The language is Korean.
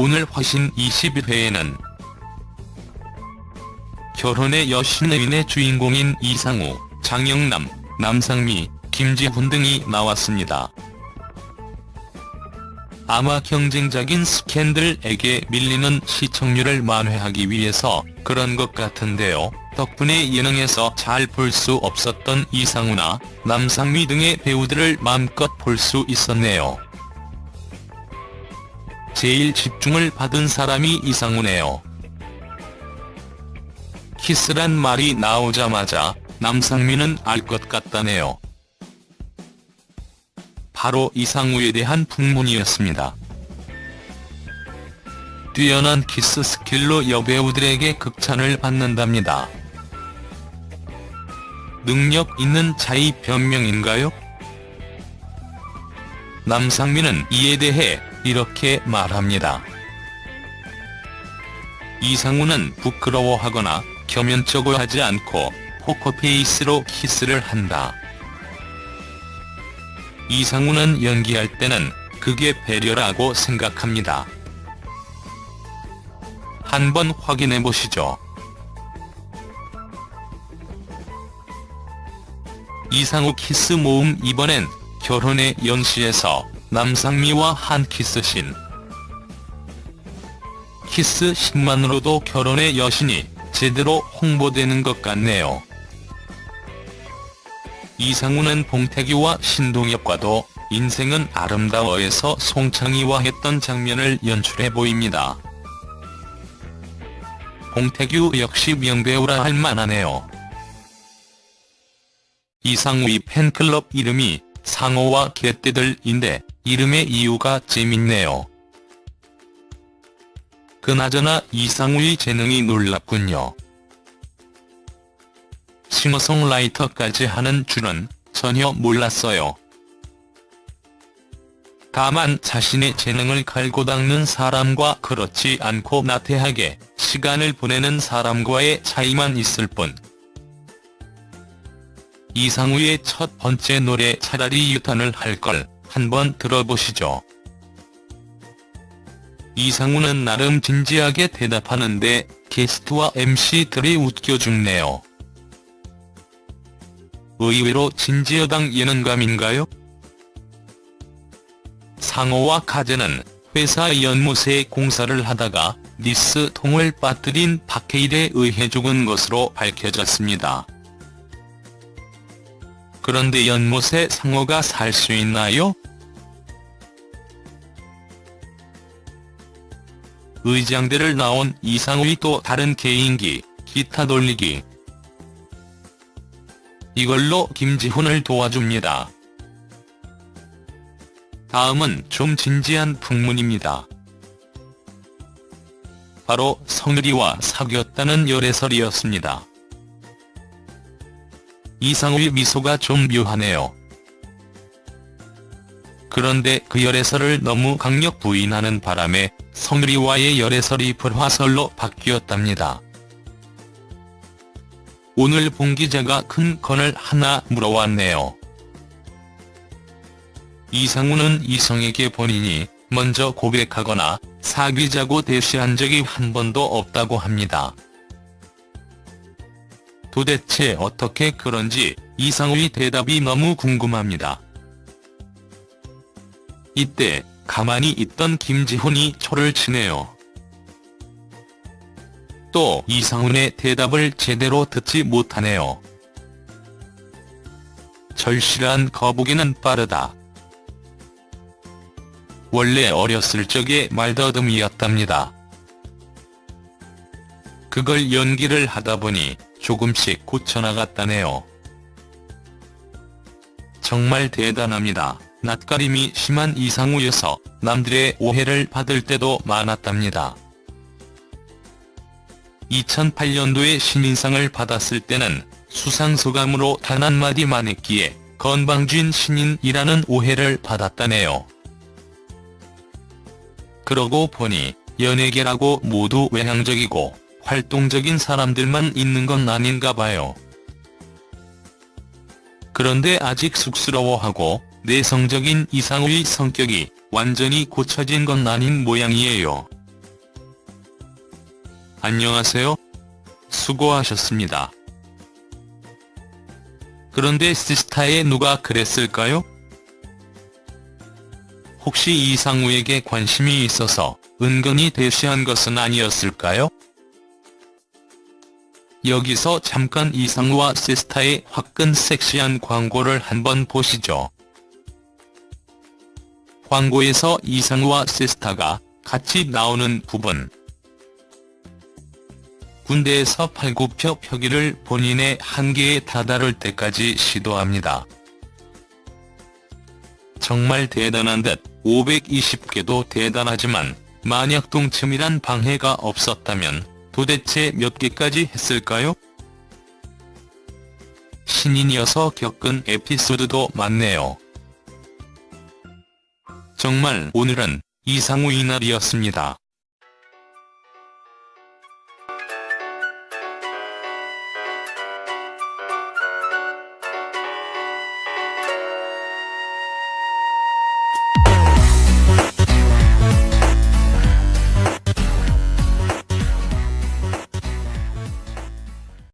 오늘 화신 21회에는 결혼의 여신의인의 주인공인 이상우, 장영남, 남상미, 김지훈 등이 나왔습니다. 아마 경쟁작인 스캔들에게 밀리는 시청률을 만회하기 위해서 그런 것 같은데요. 덕분에 예능에서 잘 볼 수 없었던 이상우나 남상미 등의 배우들을 마음껏 볼 수 있었네요. 제일 집중을 받은 사람이 이상우네요. 키스란 말이 나오자마자 남상미는 알것 같다네요. 바로 이상우에 대한 풍문이었습니다. 뛰어난 키스 skill로 여배우들에게 극찬을 받는답니다. 능력 있는 자의 변명인가요? 남상민은 이에 대해 이렇게 말합니다. 이상우는 부끄러워하거나 겸연쩍어 하지 않고 포커페이스로 키스를 한다. 이상우는 연기할 때는 그게 배려라고 생각합니다. 한번 확인해보시죠. 이상우 키스 모음 이번엔 결혼의 여신에서 남상미와 한 키스신. 키스신만으로도 결혼의 여신이 제대로 홍보되는 것 같네요. 이상우는 봉태규와 신동엽과도 인생은 아름다워에서 송창의와 했던 장면을 연출해 보입니다. 봉태규 역시 명배우라 할 만하네요. 이상우의 팬클럽 이름이 상어와 개떼들인데 이름의 이유가 재밌네요. 그나저나 이상우의 재능이 놀랍군요. 싱어송라이터까지 하는 줄은 전혀 몰랐어요. 다만 자신의 재능을 갈고 닦는 사람과 그렇지 않고 나태하게 시간을 보내는 사람과의 차이만 있을 뿐. 이상우의 첫 번째 노래 차라리 유탄을 할걸 한번 들어보시죠. 이상우는 나름 진지하게 대답하는데 게스트와 MC들이 웃겨 죽네요. 의외로 진지여당 예능감인가요? 상호와 카제는 회사 연못에 공사를 하다가 니스 통을 빠뜨린 박해일에 의해 죽은 것으로 밝혀졌습니다. 그런데 연못에 상호가 살 수 있나요? 의장대를 나온 이상우의 또 다른 개인기, 기타 돌리기. 이걸로 김지훈을 도와줍니다. 다음은 좀 진지한 풍문입니다. 바로 성유리와 사귀었다는 열애설이었습니다. 이상우의 미소가 좀 묘하네요. 그런데 그 열애설을 너무 강력 부인하는 바람에 성유리와의 열애설이 불화설로 바뀌었답니다. 오늘 봉 기자가 큰 건을 하나 물어왔네요. 이상우는 이성에게 본인이 먼저 고백하거나 사귀자고 대시한 적이 한 번도 없다고 합니다. 도대체 어떻게 그런지 이상우의 대답이 너무 궁금합니다. 이때 가만히 있던 김지훈이 초를 치네요. 또 이상훈의 대답을 제대로 듣지 못하네요. 절실한 거북이는 빠르다. 원래 어렸을 적에 말더듬이었답니다. 그걸 연기를 하다 보니 조금씩 고쳐나갔다네요. 정말 대단합니다. 낯가림이 심한 이상우여서 남들의 오해를 받을 때도 많았답니다. 2008년도에 신인상을 받았을 때는 수상소감으로 단 한마디만 했기에 건방진 신인이라는 오해를 받았다네요. 그러고 보니 연예계라고 모두 외향적이고 활동적인 사람들만 있는 건 아닌가 봐요. 그런데 아직 쑥스러워하고 내성적인 이상우의 성격이 완전히 고쳐진 건 아닌 모양이에요. 안녕하세요. 수고하셨습니다. 그런데 시스타에 누가 그랬을까요? 혹시 이상우에게 관심이 있어서 은근히 대시한 것은 아니었을까요? 여기서 잠깐 이상우와 시스타의 화끈 섹시한 광고를 한번 보시죠. 광고에서 이상우와 시스타가 같이 나오는 부분. 군대에서 팔굽혀 펴기를 본인의 한계에 다다를 때까지 시도합니다. 정말 대단한 듯 520개도 대단하지만 만약 동침이란 방해가 없었다면 도대체 몇 개까지 했을까요? 신인이어서 겪은 에피소드도 많네요. 정말 오늘은 이상우 이날이었습니다.